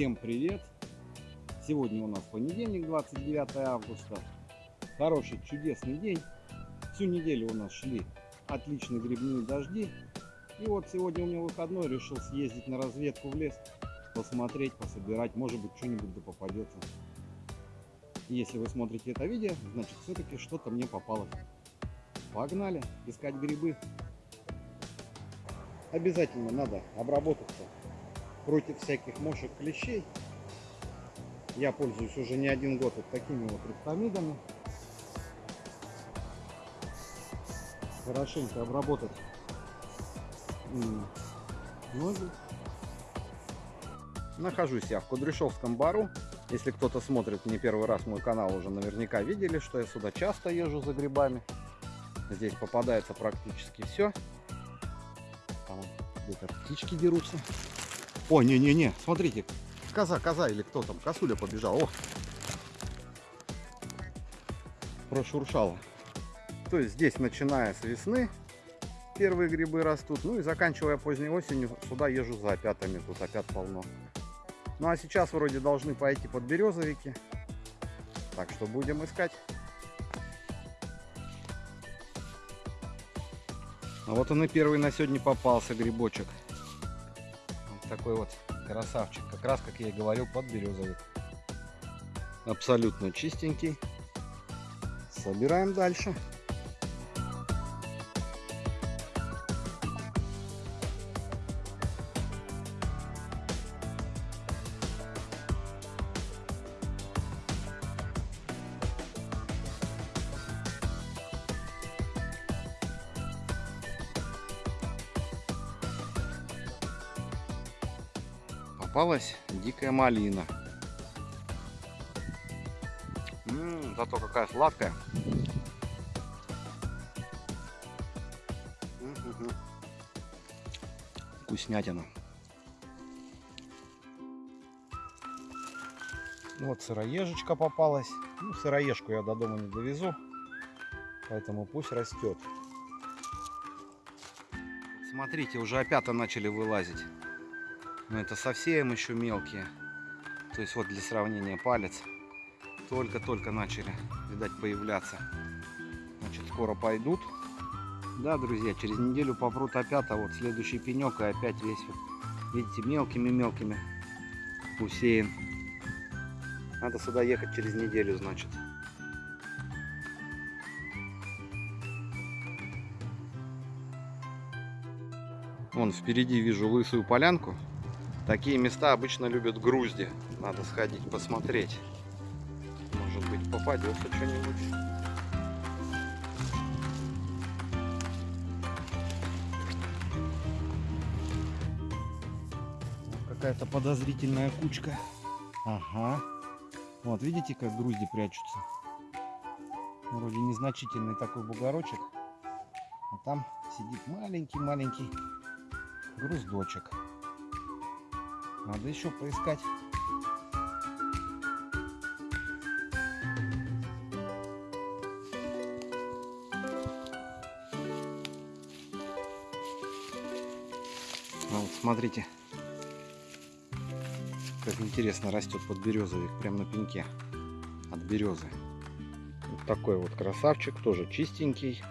Всем привет! Сегодня у нас понедельник, 29 августа. Хороший, чудесный день. Всю неделю у нас шли отличные грибные дожди. И вот сегодня у меня выходной, решил съездить на разведку в лес, посмотреть, пособирать, может быть что-нибудь да попадется. Если вы смотрите это видео, значит все-таки что-то мне попалось. Погнали искать грибы. Обязательно надо обработаться против всяких мошек клещей. Я пользуюсь уже не один год вот такими вот рептомидами. Хорошенько обработать ноги. Нахожусь я в Кудряшовском бару. Если кто-то смотрит не первый раз мой канал, уже наверняка видели, что я сюда часто езжу за грибами. Здесь попадается практически все. Там где-то птички дерутся. О, не-не-не, смотрите, коза, коза или кто там, косуля побежал. О! Прошуршала. То есть здесь, начиная с весны, первые грибы растут. Ну и заканчивая поздней осенью, сюда езжу за опятами, тут опят полно. Ну а сейчас вроде должны пойти под березовики. Так что будем искать. А вот он и первый на сегодня попался грибочек такой вот красавчик. Как раз, как я и говорил, под березовик. Абсолютно чистенький. Собираем дальше. Попалась дикая малина. М -м, зато какая сладкая. Вкуснятина. Вот сыроежечка попалась. Ну, сыроежку я до дома не довезу, поэтому пусть растет. Смотрите, уже опята начали вылазить. Но это совсем еще мелкие. То есть вот для сравнения палец. Только-только начали, видать, появляться. Значит, скоро пойдут. Да, друзья, через неделю попрут опять, а вот следующий пенек и опять весь, видите, мелкими-мелкими усеян. Надо сюда ехать через неделю, значит. Вон впереди вижу лысую полянку. Такие места обычно любят грузди. Надо сходить посмотреть. Может быть попадется что-нибудь. Какая-то подозрительная кучка. Ага. Вот, видите, как грузди прячутся? Вроде незначительный такой бугорочек. А там сидит маленький-маленький груздочек. Надо еще поискать. А вот смотрите, как интересно растет под березовик, прям на пеньке от березы. Вот такой вот красавчик, тоже чистенький.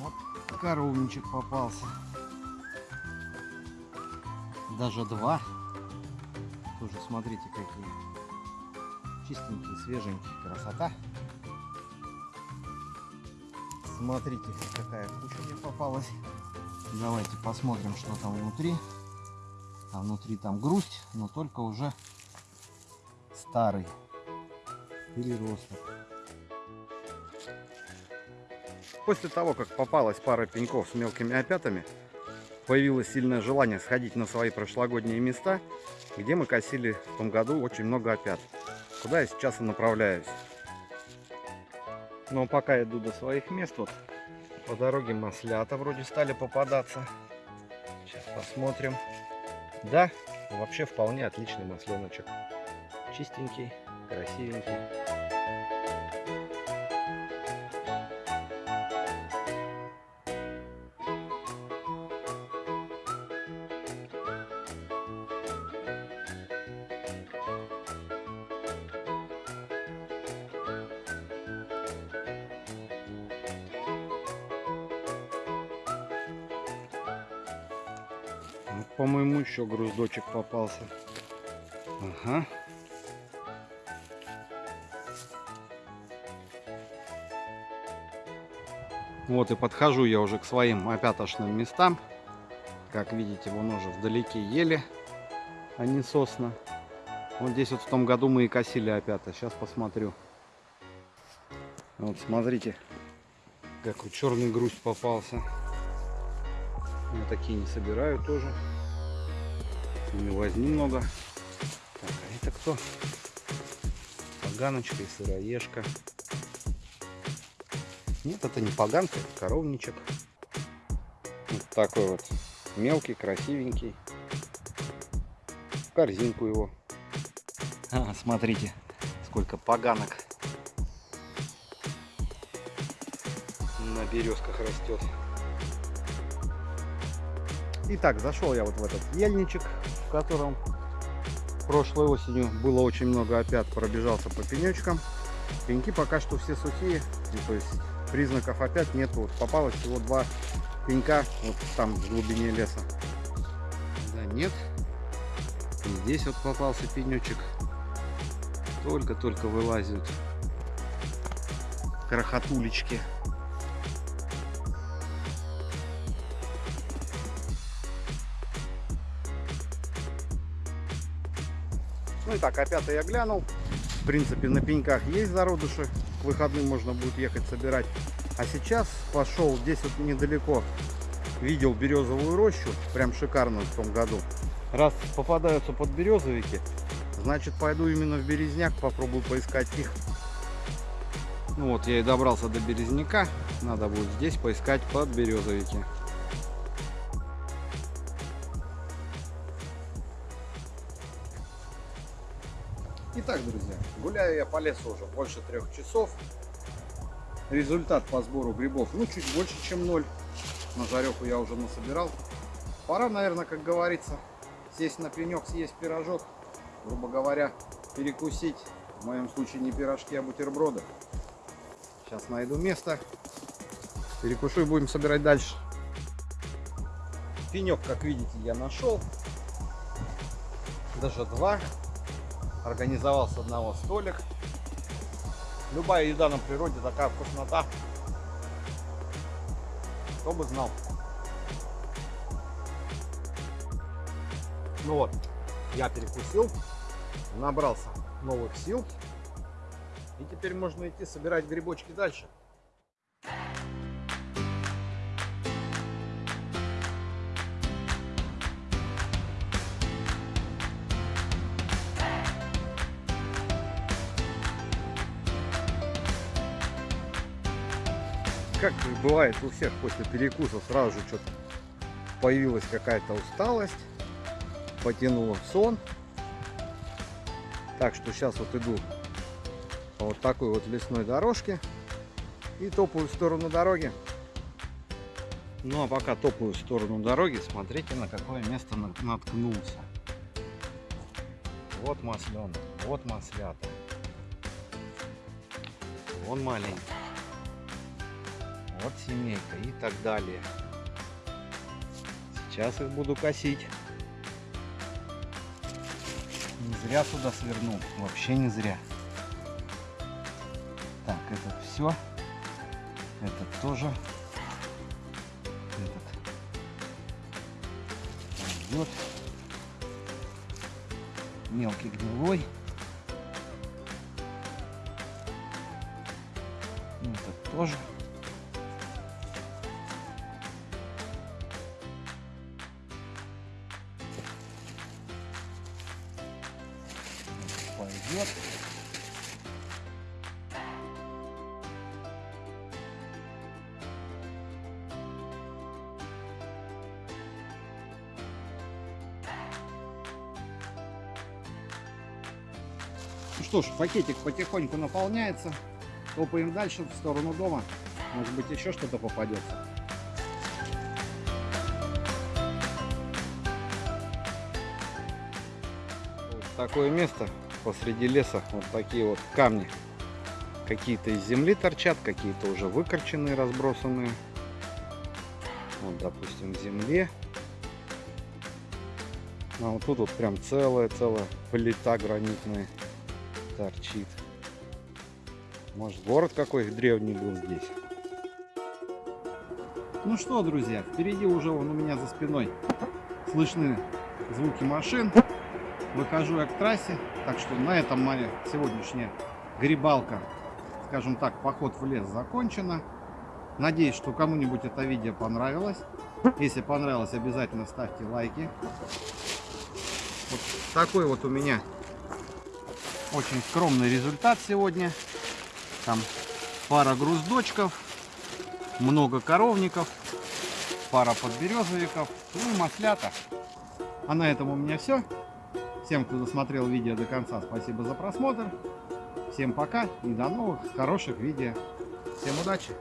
Вот коровничек попался даже два. Тоже смотрите, какие чистенькие, свеженькие. Красота. Смотрите, какая куча мне попалась. Давайте посмотрим, что там внутри. А внутри там грусть, но только уже старый переросток. После того, как попалась пара пеньков с мелкими опятами, появилось сильное желание сходить на свои прошлогодние места, где мы косили в том году очень много опят. Куда я сейчас и направляюсь. Но пока иду до своих мест, вот по дороге маслята вроде стали попадаться. Сейчас посмотрим. Да, вообще вполне отличный масленочек. Чистенький, красивенький. По-моему, еще груздочек попался. Ага. Вот и подхожу я уже к своим опятошным местам. Как видите, вон уже вдалеке ели, а не сосна. Вот здесь вот в том году мы и косили опята. Сейчас посмотрю. Вот смотрите, какой черный грусть попался. Я такие не собираю тоже. Не возьми много. Так, а это кто? Поганочка и сыроежка. Нет, это не поганка, это коровничек. Вот такой вот мелкий, красивенький. В корзинку его. А, смотрите, сколько поганок на березках растет. Итак, зашел я вот в этот ельничек, котором прошлой осенью было очень много опят, пробежался по пенечкам. Пеньки пока что все сухие, то есть признаков опять нет. Вот попалось всего два пенька вот там в глубине леса. Да нет. И здесь вот попался пенечек. Только-только вылазят крохотулечки. Ну и так, опять я глянул. В принципе, на пеньках есть зародыши к выходным можно будет ехать собирать. А сейчас пошел здесь вот недалеко. Видел березовую рощу, прям шикарную в том году. Раз попадаются под березовики, значит пойду именно в березняк, попробую поискать их. Ну вот я и добрался до березняка, надо будет здесь поискать под березовики. Итак, друзья, гуляю я по лесу уже больше трех часов. Результат по сбору грибов, ну, чуть больше, чем ноль. На жареху я уже насобирал. Пора, наверное, как говорится, сесть на пенек, съесть пирожок. Грубо говоря, перекусить. В моем случае не пирожки, а бутерброды. Сейчас найду место. Перекушу и будем собирать дальше. Пенек, как видите, я нашел. Даже два организовал с одного столик. Любая еда на природе такая вкуснота. Кто бы знал. Ну вот, я перекусил, набрался новых сил. И теперь можно идти собирать грибочки дальше. Бывает у всех после перекуса сразу же что-то появилась какая-то усталость, потянуло сон. Так что сейчас вот иду по вот такой вот лесной дорожке и топаю в сторону дороги. Ну а пока топаю в сторону дороги, смотрите на какое место наткнулся. Вот масленый, вот маслята. Вон маленький вот семейка и так далее. Сейчас их буду косить. Не зря сюда свернул, вообще не зря. Так, это все. Этот тоже. Этот идет. Мелкий гнилой. Этот тоже. Пойдет. Ну что ж, пакетик потихоньку наполняется. Топаем дальше в сторону дома. Может быть еще что-то попадется. Вот такое место посреди леса вот такие вот камни. Какие-то из земли торчат, какие-то уже выкорченные, разбросанные. Вот, допустим, в земле. А вот тут вот прям целая-целая плита гранитная торчит. Может город какой древний был здесь. Ну что, друзья, впереди уже вон у меня за спиной слышны звуки машин. Выхожу я к трассе, так что на этом моя сегодняшняя грибалка, скажем так, поход в лес закончена. Надеюсь, что кому-нибудь это видео понравилось. Если понравилось, обязательно ставьте лайки. Вот такой вот у меня очень скромный результат сегодня. Там пара груздочков, много коровников, пара подберезовиков, ну и маслята. А на этом у меня все. Всем, кто досмотрел видео до конца, спасибо за просмотр. Всем пока и до новых хороших видео. Всем удачи!